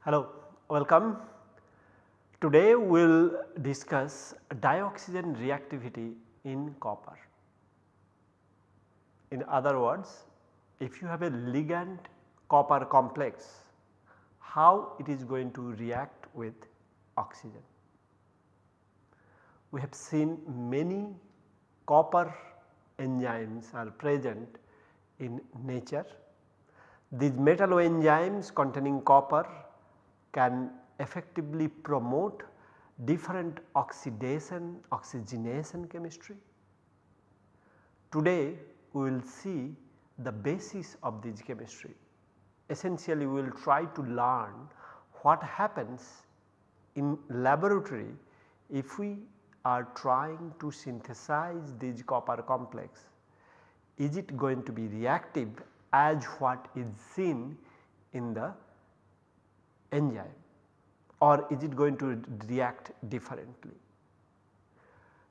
Hello, welcome. Today we will discuss dioxygen reactivity in copper. In other words, if you have a ligand copper complex, how it is going to react with oxygen. We have seen many copper enzymes are present in nature. These metalloenzymes containing copper can effectively promote different oxidation oxygenation chemistry. Today we will see the basis of this chemistry. Essentially we will try to learn what happens in laboratory if we are trying to synthesize this copper complex. Is it going to be reactive as what is seen in the enzyme or is it going to react differently.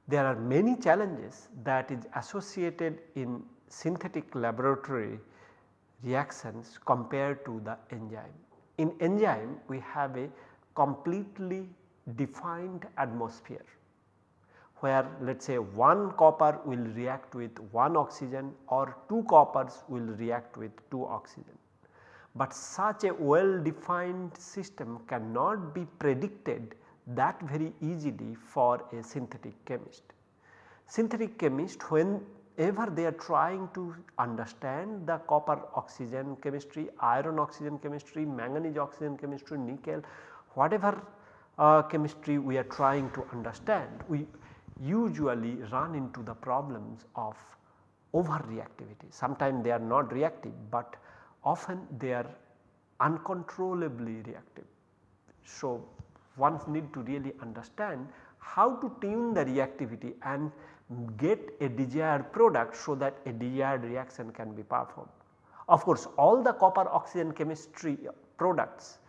There are many challenges that is associated in synthetic laboratory reactions compared to the enzyme. In enzyme we have a completely defined atmosphere where let us say one copper will react with one oxygen or two coppers will react with two oxygen. But such a well defined system cannot be predicted that very easily for a synthetic chemist. Synthetic chemist whenever they are trying to understand the copper oxygen chemistry, iron oxygen chemistry, manganese oxygen chemistry, nickel whatever uh, chemistry we are trying to understand we usually run into the problems of over reactivity. Sometimes they are not reactive, but often they are uncontrollably reactive. So, one need to really understand how to tune the reactivity and get a desired product so that a desired reaction can be performed. Of course, all the copper oxygen chemistry uh, products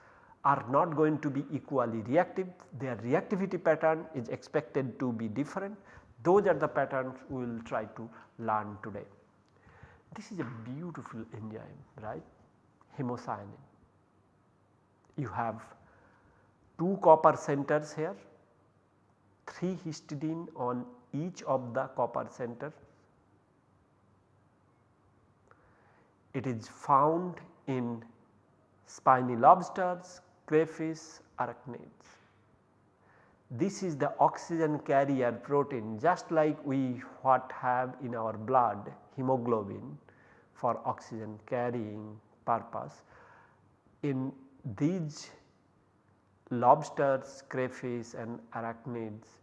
are not going to be equally reactive, their reactivity pattern is expected to be different. Those are the patterns we will try to learn today. This is a beautiful enzyme right hemocyanin. You have 2 copper centers here, 3 histidine on each of the copper center. It is found in spiny lobsters, crayfish, arachnids. This is the oxygen carrier protein just like we what have in our blood hemoglobin for oxygen carrying purpose. In these lobsters, crayfish and arachnids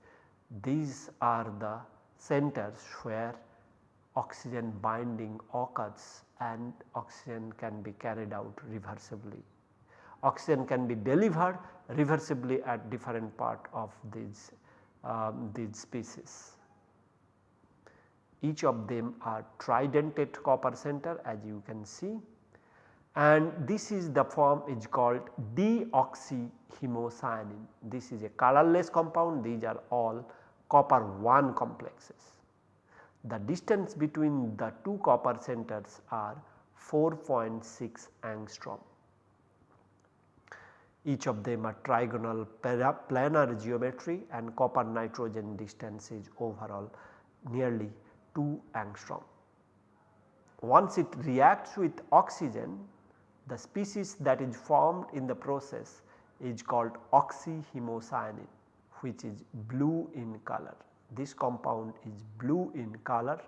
these are the centers where oxygen binding occurs and oxygen can be carried out reversibly. Oxygen can be delivered reversibly at different part of these, um, these species. Each of them are tridentate copper center as you can see and this is the form is called deoxyhemocyanin. This is a colorless compound these are all copper 1 complexes. The distance between the two copper centers are 4.6 angstrom. Each of them are trigonal planar geometry and copper nitrogen distance is overall nearly 2 angstrom. Once it reacts with oxygen the species that is formed in the process is called oxyhemocyanin which is blue in color. This compound is blue in color.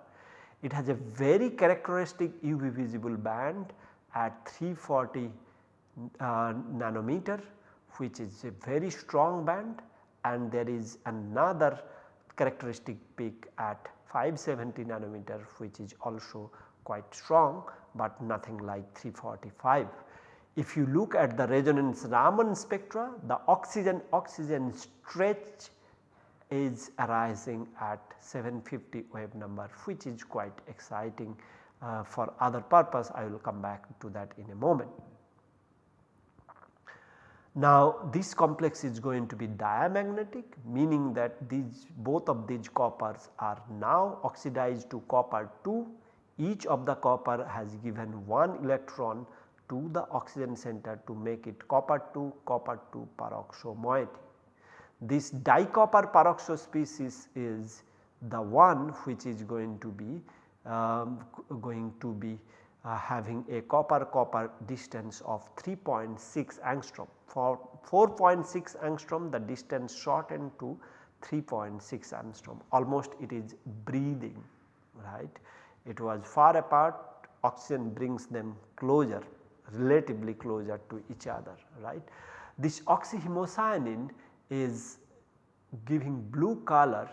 It has a very characteristic UV visible band at 340 uh, nanometer which is a very strong band and there is another characteristic peak at 570 nanometer which is also quite strong but nothing like 345. If you look at the resonance Raman spectra the oxygen oxygen stretch is arising at 750 wave number which is quite exciting uh, for other purpose I will come back to that in a moment. Now this complex is going to be diamagnetic meaning that these both of these coppers are now oxidized to copper 2 each of the copper has given one electron to the oxygen center to make it copper 2 copper 2 peroxo moiety. This dicopper peroxo species is the one which is going to be um, going to be uh, having a copper copper distance of 3.6 angstrom. For 4.6 angstrom the distance shortened to 3.6 angstrom almost it is breathing right. It was far apart oxygen brings them closer relatively closer to each other right. This oxyhemocyanin is giving blue color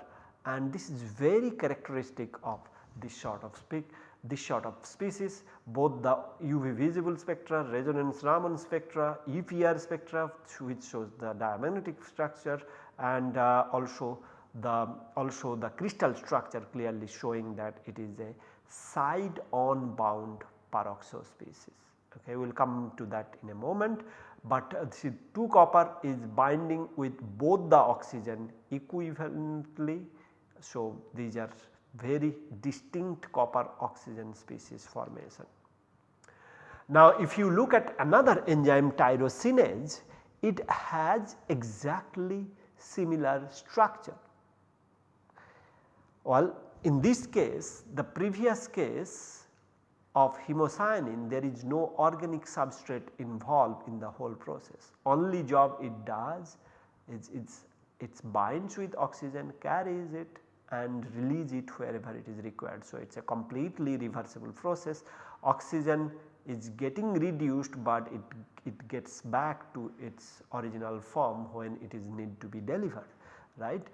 and this is very characteristic of this sort of speak this sort of species both the UV visible spectra, resonance Raman spectra, EPR spectra which shows the diamagnetic structure and uh, also the also the crystal structure clearly showing that it is a side on bound peroxo species. Okay, we will come to that in a moment, but uh, see 2 copper is binding with both the oxygen equivalently. So, these are very distinct copper oxygen species formation. Now if you look at another enzyme tyrosinase it has exactly similar structure. Well in this case the previous case of hemocyanin there is no organic substrate involved in the whole process. Only job it does is it's, it binds with oxygen carries it and release it wherever it is required. So, it is a completely reversible process oxygen is getting reduced but it, it gets back to its original form when it is need to be delivered right.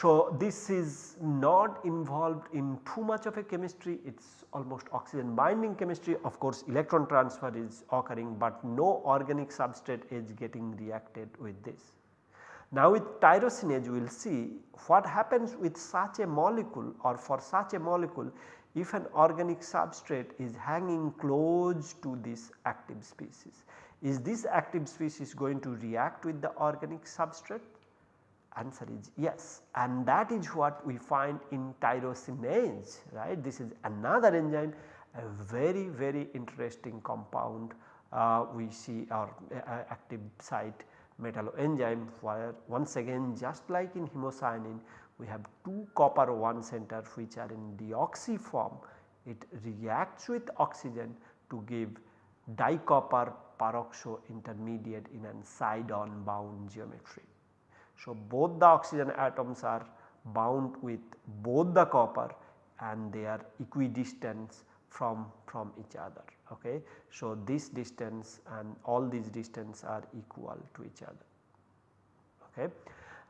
So, this is not involved in too much of a chemistry it is almost oxygen binding chemistry of course electron transfer is occurring but no organic substrate is getting reacted with this. Now with tyrosinase we will see what happens with such a molecule or for such a molecule if an organic substrate is hanging close to this active species. Is this active species going to react with the organic substrate? Answer is yes and that is what we find in tyrosinase right. This is another enzyme a very very interesting compound uh, we see our uh, active site metalloenzyme where once again just like in hemocyanin we have 2 copper 1 center which are in deoxy form it reacts with oxygen to give dicopper peroxo intermediate in an side on bound geometry. So, both the oxygen atoms are bound with both the copper and they are equidistant from, from each other okay. So, this distance and all these distance are equal to each other. Okay.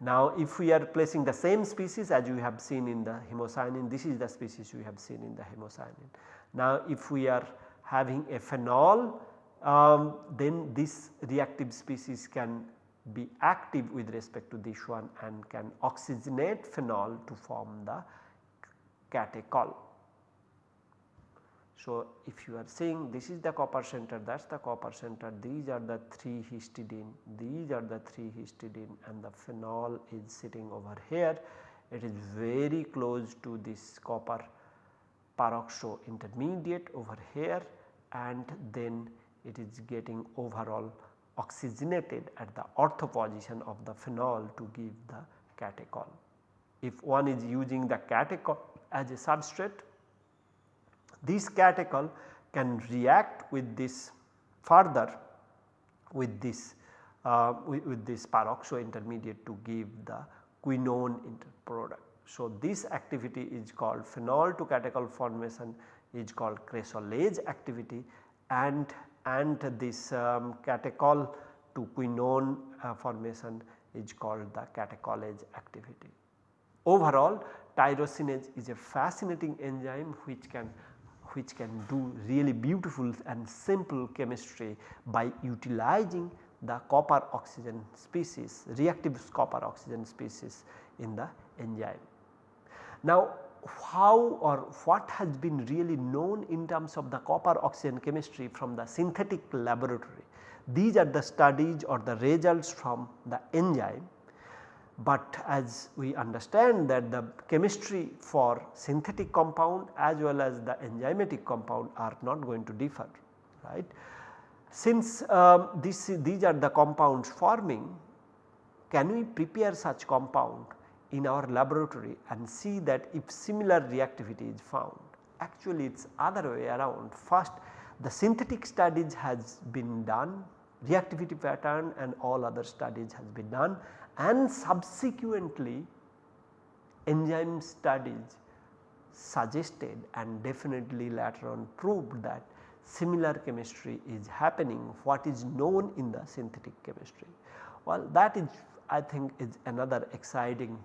Now, if we are placing the same species as you have seen in the hemocyanin, this is the species we have seen in the hemocyanin. Now, if we are having a phenol, um, then this reactive species can be active with respect to this one and can oxygenate phenol to form the catechol. So, if you are saying this is the copper center that is the copper center these are the 3 histidine these are the 3 histidine and the phenol is sitting over here it is very close to this copper peroxo intermediate over here and then it is getting overall oxygenated at the ortho position of the phenol to give the catechol. If one is using the catechol as a substrate this catechol can react with this further with this uh, with, with, this peroxo intermediate to give the quinone product. So, this activity is called phenol to catechol formation is called cresolase activity and and this um, catechol to quinone uh, formation is called the catecholase activity. Overall tyrosinase is a fascinating enzyme which can which can do really beautiful and simple chemistry by utilizing the copper oxygen species reactive copper oxygen species in the enzyme. Now how or what has been really known in terms of the copper oxygen chemistry from the synthetic laboratory. these are the studies or the results from the enzyme. But as we understand that the chemistry for synthetic compound as well as the enzymatic compound are not going to differ right. Since um, this, these are the compounds forming can we prepare such compound in our laboratory and see that if similar reactivity is found. Actually it is other way around first the synthetic studies has been done reactivity pattern and all other studies has been done and subsequently enzyme studies suggested and definitely later on proved that similar chemistry is happening what is known in the synthetic chemistry. Well that is I think is another exciting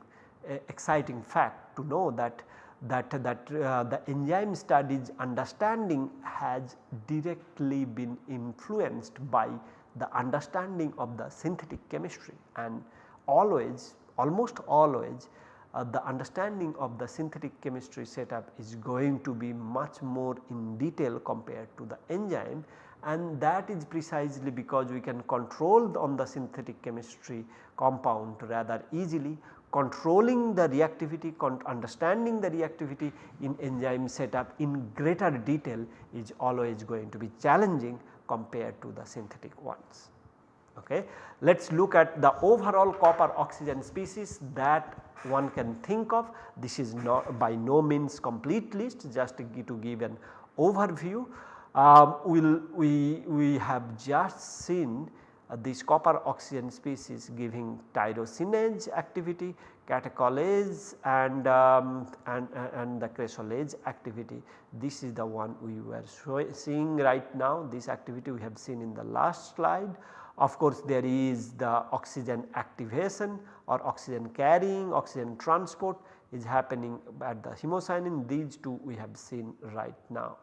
exciting fact to know that that that uh, the enzyme studies understanding has directly been influenced by the understanding of the synthetic chemistry and always almost always uh, the understanding of the synthetic chemistry setup is going to be much more in detail compared to the enzyme. And that is precisely because we can control on the synthetic chemistry compound rather easily controlling the reactivity understanding the reactivity in enzyme setup in greater detail is always going to be challenging compared to the synthetic ones. Okay. Let us look at the overall copper oxygen species that one can think of. This is not by no means complete list just to give, an overview. Um, we'll, we, we have just seen uh, this copper oxygen species giving tyrosinase activity, catecholase and, um, and, uh, and the cresolase activity. This is the one we were seeing right now this activity we have seen in the last slide. Of course, there is the oxygen activation or oxygen carrying, oxygen transport is happening at the hemocyanin these two we have seen right now.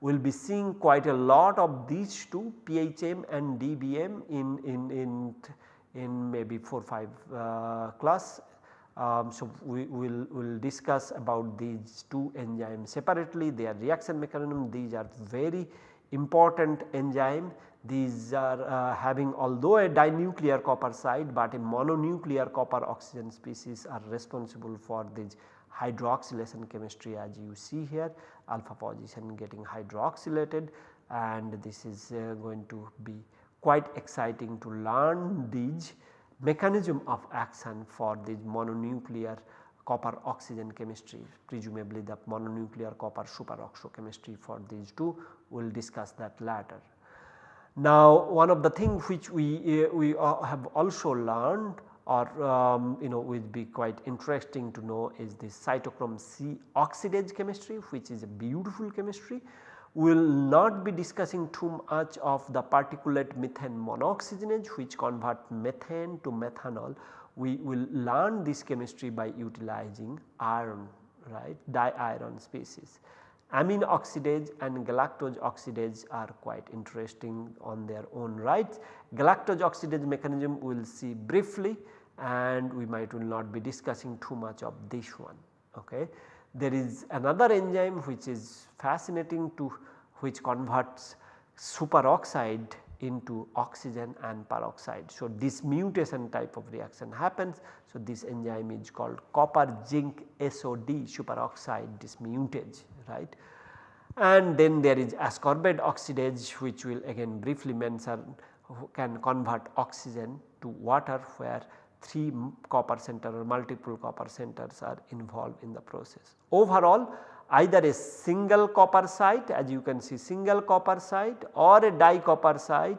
We will be seeing quite a lot of these two PHM and DBM in, in, in, in maybe 4 5 uh, class. Um, so, we will will discuss about these two enzymes separately their reaction mechanism these are very important enzyme these are uh, having although a dinuclear copper site, but a mononuclear copper oxygen species are responsible for this hydroxylation chemistry as you see here alpha position getting hydroxylated and this is uh, going to be quite exciting to learn these mechanism of action for this mononuclear copper oxygen chemistry presumably the mononuclear copper superoxo chemistry for these two we will discuss that later. Now one of the things which we, uh, we uh, have also learned or um, you know will be quite interesting to know is the cytochrome C oxidase chemistry which is a beautiful chemistry. We will not be discussing too much of the particulate methane monooxygenase which convert methane to methanol. We will learn this chemistry by utilizing iron right diiron species. Amine oxidase and galactose oxidase are quite interesting on their own right. Galactose oxidase mechanism we will see briefly and we might will not be discussing too much of this one. Okay. There is another enzyme which is fascinating to which converts superoxide into oxygen and peroxide. So, dismutation type of reaction happens. So, this enzyme is called copper zinc SOD superoxide dismutase right. And then there is ascorbate oxidase which will again briefly mention can convert oxygen to water where 3 copper center or multiple copper centers are involved in the process. Overall either a single copper site as you can see single copper site or a di copper site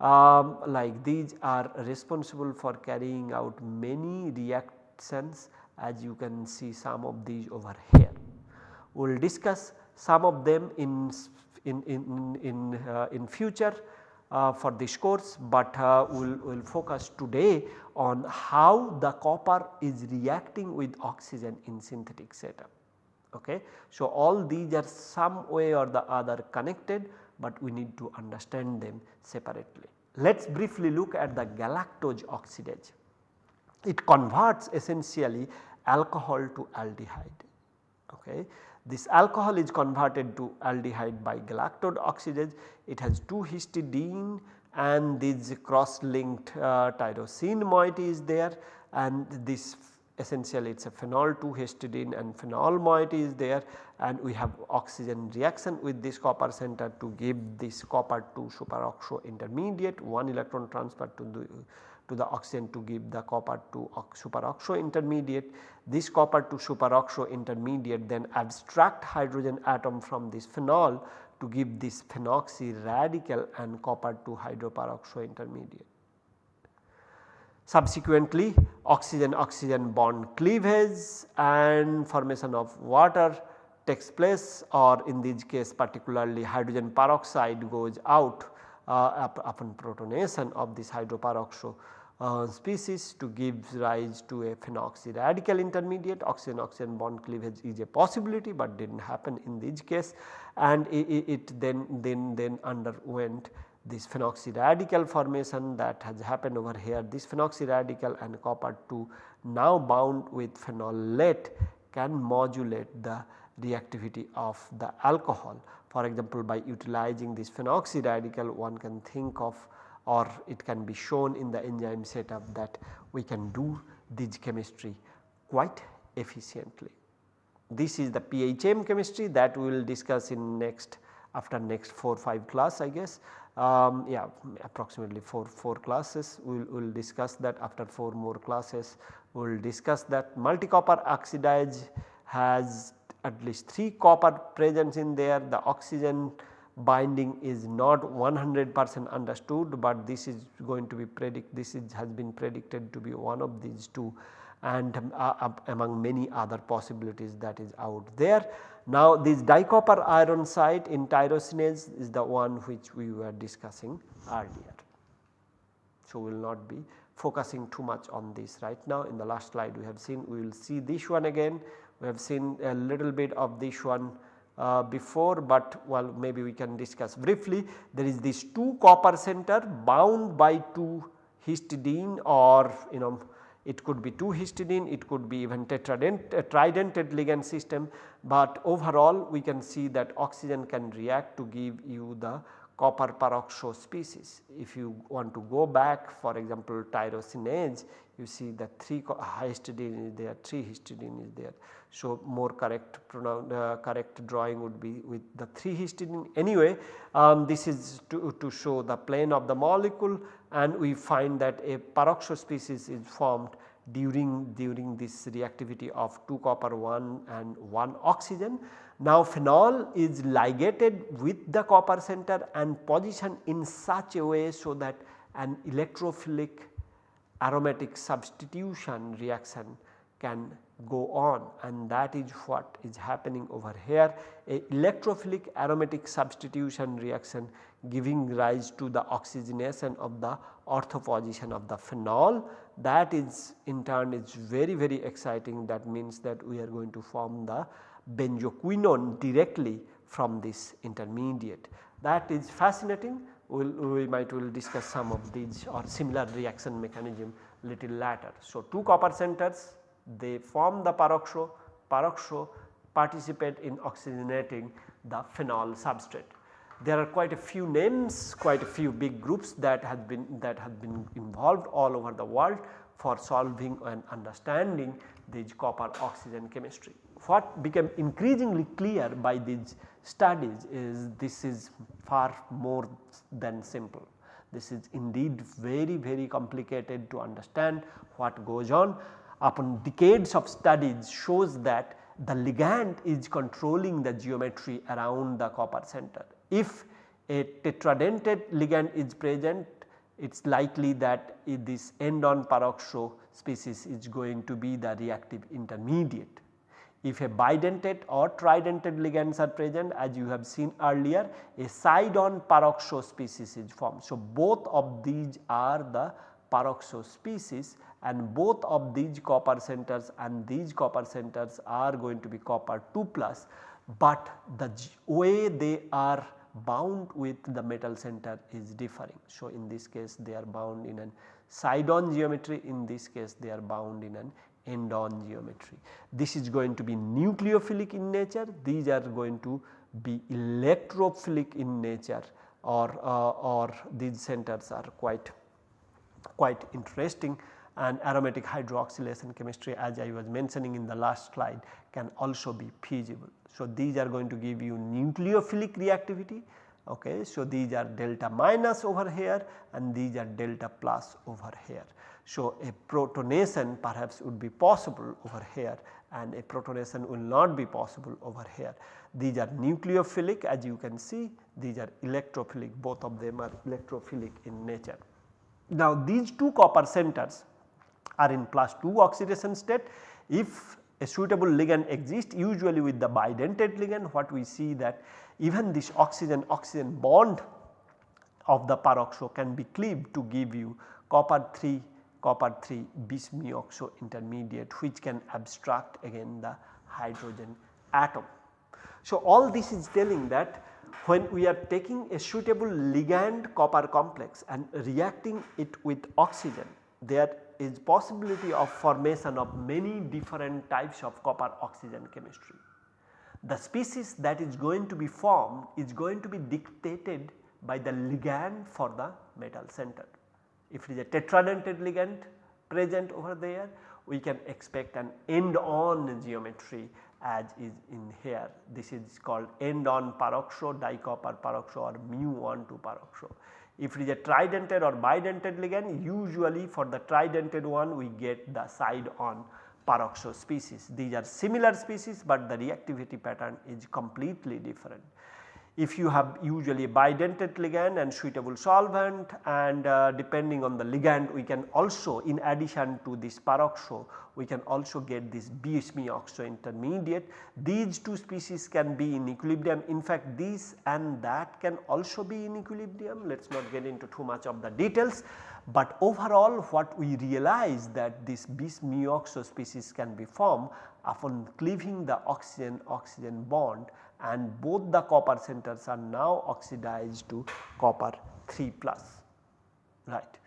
um, like these are responsible for carrying out many reactions as you can see some of these over here. We will discuss some of them in, in, in, in, uh, in future uh, for this course, but uh, we will we'll focus today on how the copper is reacting with oxygen in synthetic setup. Okay. So, all these are some way or the other connected, but we need to understand them separately. Let us briefly look at the galactose oxidase. It converts essentially alcohol to aldehyde. Okay. This alcohol is converted to aldehyde by galactose oxidase. It has 2 histidine and this cross linked uh, tyrosine moiety is there and this essentially it is a phenol 2 histidine and phenol moiety is there and we have oxygen reaction with this copper center to give this copper 2 superoxo intermediate one electron transfer to the to the oxygen to give the copper to superoxo intermediate. This copper to superoxo intermediate then abstract hydrogen atom from this phenol to give this phenoxy radical and copper to hydroperoxo intermediate. Subsequently oxygen oxygen bond cleavage and formation of water takes place or in this case particularly hydrogen peroxide goes out uh, upon protonation of this hydroperoxo uh, species to give rise to a phenoxy radical intermediate. Oxygen oxygen bond cleavage is a possibility but did not happen in this case. And it, it then then then underwent this phenoxy radical formation that has happened over here. This phenoxy radical and copper 2 now bound with phenolate can modulate the reactivity of the alcohol. For example, by utilizing this phenoxy radical one can think of or it can be shown in the enzyme setup that we can do this chemistry quite efficiently. This is the PHM chemistry that we will discuss in next after next 4 5 class I guess. Um, yeah approximately 4 4 classes. We will we'll discuss that. After 4 more classes we will discuss that. Multi copper oxidase has at least 3 copper presence in there. The oxygen binding is not 100 percent understood, but this is going to be predict this is has been predicted to be one of these two and uh, among many other possibilities that is out there. Now this dicopper iron site in tyrosinase is the one which we were discussing earlier. So, we will not be focusing too much on this right now in the last slide we have seen we will see this one again we have seen a little bit of this one uh, before but well maybe we can discuss briefly. There is this 2 copper center bound by 2 histidine or you know it could be 2 histidine, it could be even tetradent, uh, tridentate ligand system, but overall we can see that oxygen can react to give you the copper peroxo species. If you want to go back for example tyrosinase you see that 3 histidine is there, 3 histidine is there. So, more correct uh, correct drawing would be with the 3 histidine anyway um, this is to, to show the plane of the molecule and we find that a peroxo species is formed during during this reactivity of 2 copper 1 and 1 oxygen. Now phenol is ligated with the copper center and positioned in such a way so that an electrophilic aromatic substitution reaction can go on. And that is what is happening over here. A electrophilic aromatic substitution reaction giving rise to the oxygenation of the ortho position of the phenol that is in turn is very very exciting that means that we are going to form the benzoquinone directly from this intermediate that is fascinating we'll, we might will discuss some of these or similar reaction mechanism little later. So, two copper centers they form the peroxo, peroxo participate in oxygenating the phenol substrate. There are quite a few names, quite a few big groups that have been that have been involved all over the world for solving and understanding this copper oxygen chemistry. What became increasingly clear by these studies is this is far more than simple. This is indeed very very complicated to understand what goes on upon decades of studies shows that the ligand is controlling the geometry around the copper center. If a tetradentate ligand is present it is likely that this end on peroxo species is going to be the reactive intermediate. If a bidentate or tridentate ligands are present as you have seen earlier a side on peroxo species is formed. So, both of these are the peroxo species and both of these copper centers and these copper centers are going to be copper 2 plus, but the way they are bound with the metal center is differing. So, in this case they are bound in an side on geometry in this case they are bound in an end on geometry. This is going to be nucleophilic in nature these are going to be electrophilic in nature or, uh, or these centers are quite, quite interesting and aromatic hydroxylation chemistry as I was mentioning in the last slide can also be feasible. So, these are going to give you nucleophilic reactivity okay. So, these are delta minus over here and these are delta plus over here. So, a protonation perhaps would be possible over here and a protonation will not be possible over here. These are nucleophilic as you can see these are electrophilic both of them are electrophilic in nature. Now these two copper centers are in plus 2 oxidation state. If a suitable ligand exists usually with the bidentate ligand what we see that even this oxygen oxygen bond of the peroxo can be cleaved to give you copper 3 copper 3 bis-mu-oxo intermediate which can abstract again the hydrogen atom. So, all this is telling that when we are taking a suitable ligand copper complex and reacting it with oxygen there is possibility of formation of many different types of copper oxygen chemistry. The species that is going to be formed is going to be dictated by the ligand for the metal center. If it is a tetradentate ligand present over there we can expect an end on geometry as is in here. This is called end on peroxo dicopper peroxo or mu 1 to peroxo. If it is a tridentate or bidentate ligand usually for the tridentate one we get the side on peroxo species. These are similar species but the reactivity pattern is completely different if you have usually a bidentate ligand and suitable solvent and uh, depending on the ligand we can also in addition to this peroxo we can also get this bis-mu-oxo intermediate. These two species can be in equilibrium in fact this and that can also be in equilibrium let us not get into too much of the details. But overall what we realize that this bis-mu-oxo species can be formed upon cleaving the oxygen oxygen bond and both the copper centers are now oxidized to copper 3 plus right.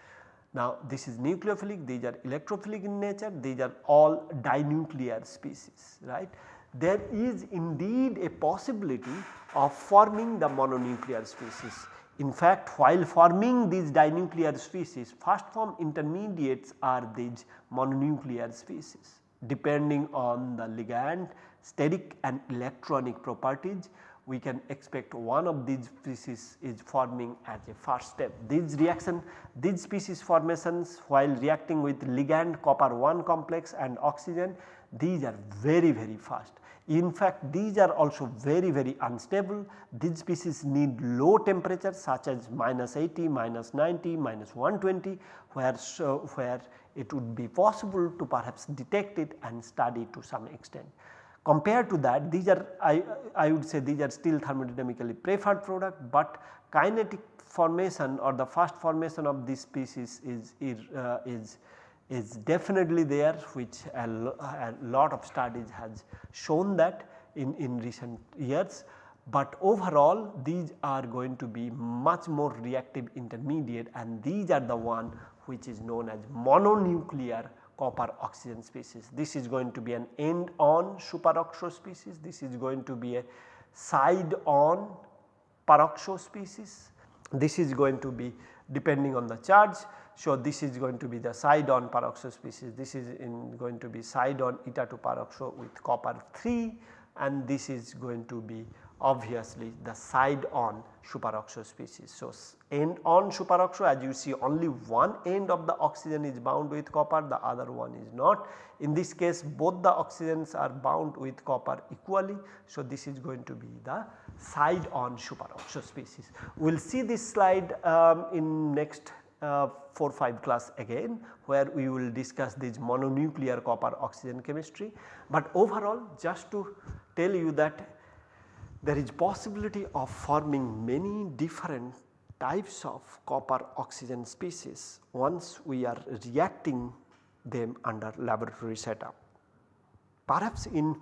Now this is nucleophilic these are electrophilic in nature these are all dinuclear species right. There is indeed a possibility of forming the mononuclear species. In fact while forming these dinuclear species first form intermediates are these mononuclear species depending on the ligand steric and electronic properties we can expect one of these species is forming as a first step. These reaction these species formations while reacting with ligand copper 1 complex and oxygen these are very very fast. In fact these are also very very unstable these species need low temperature such as minus 80, minus 90, minus 120 where so where it would be possible to perhaps detect it and study to some extent. Compared to that these are I, I would say these are still thermodynamically preferred product, but kinetic formation or the first formation of this species is, uh, is, is definitely there which a, a, lot of studies has shown that in, in recent years. But overall these are going to be much more reactive intermediate and these are the one which is known as mononuclear copper oxygen species. This is going to be an end on superoxo species, this is going to be a side on peroxo species, this is going to be depending on the charge. So, this is going to be the side on peroxo species, this is going to be side on eta to peroxo with copper 3 and this is going to be obviously the side on superoxo species. So, end on superoxo as you see only one end of the oxygen is bound with copper the other one is not. In this case both the oxygens are bound with copper equally. So, this is going to be the side on superoxo species. We will see this slide um, in next uh, 4 5 class again where we will discuss this mononuclear copper oxygen chemistry. But overall just to tell you that there is possibility of forming many different types of copper oxygen species once we are reacting them under laboratory setup. Perhaps in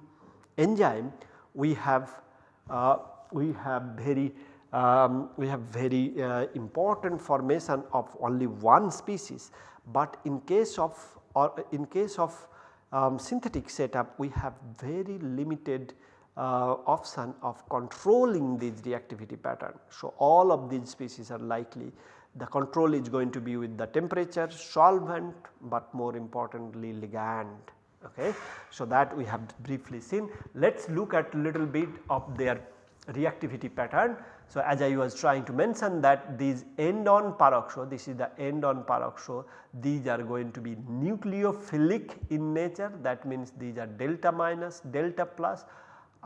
enzyme we have uh, we have very um, we have very uh, important formation of only one species, but in case of or in case of um, synthetic setup we have very limited uh, option of controlling these reactivity pattern. So, all of these species are likely the control is going to be with the temperature, solvent, but more importantly ligand. Okay. So, that we have briefly seen. Let us look at little bit of their reactivity pattern. So, as I was trying to mention that these end on peroxo, this is the end on peroxo, these are going to be nucleophilic in nature that means these are delta minus, delta plus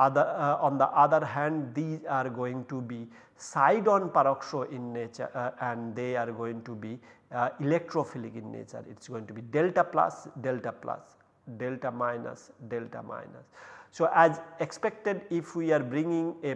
other uh, on the other hand these are going to be side on peroxo in nature uh, and they are going to be uh, electrophilic in nature it is going to be delta plus delta plus delta minus delta minus. So, as expected if we are bringing a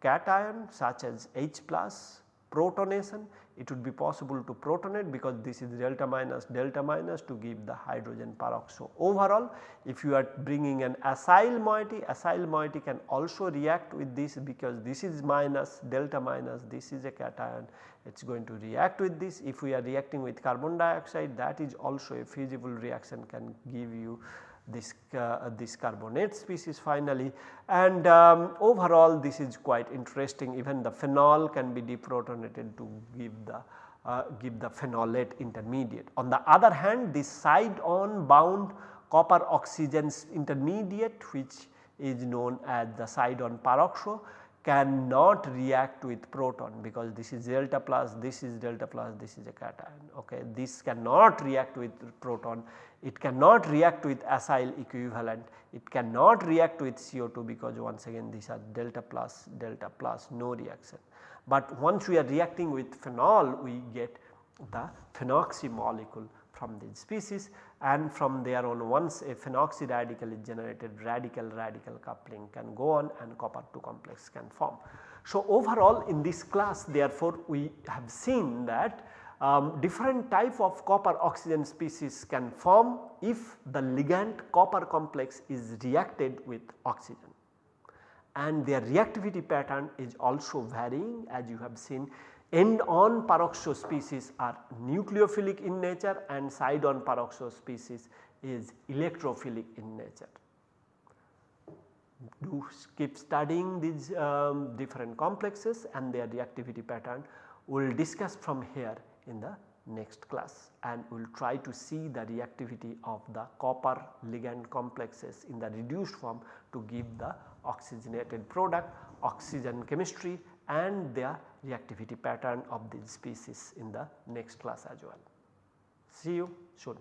cation such as H plus protonation it would be possible to protonate because this is delta minus delta minus to give the hydrogen peroxo. Overall if you are bringing an acyl moiety, acyl moiety can also react with this because this is minus delta minus this is a cation it is going to react with this. If we are reacting with carbon dioxide that is also a feasible reaction can give you this, uh, this carbonate species finally and um, overall this is quite interesting even the phenol can be deprotonated to give the uh, give the phenolate intermediate. On the other hand this side on bound copper oxygen intermediate which is known as the side on peroxo cannot react with proton because this is delta plus, this is delta plus, this is a cation. Okay. This cannot react with proton, it cannot react with acyl equivalent, it cannot react with CO2 because once again these are delta plus, delta plus no reaction. But once we are reacting with phenol we get the phenoxy molecule from this species and from there on once a phenoxy radical is generated radical radical coupling can go on and copper 2 complex can form. So, overall in this class therefore we have seen that um, different type of copper oxygen species can form if the ligand copper complex is reacted with oxygen and their reactivity pattern is also varying as you have seen end on peroxo species are nucleophilic in nature and side on peroxo species is electrophilic in nature. Do keep studying these um, different complexes and their reactivity pattern. We will discuss from here in the next class and we will try to see the reactivity of the copper ligand complexes in the reduced form to give the oxygenated product, oxygen chemistry and their reactivity pattern of these species in the next class as well. See you soon.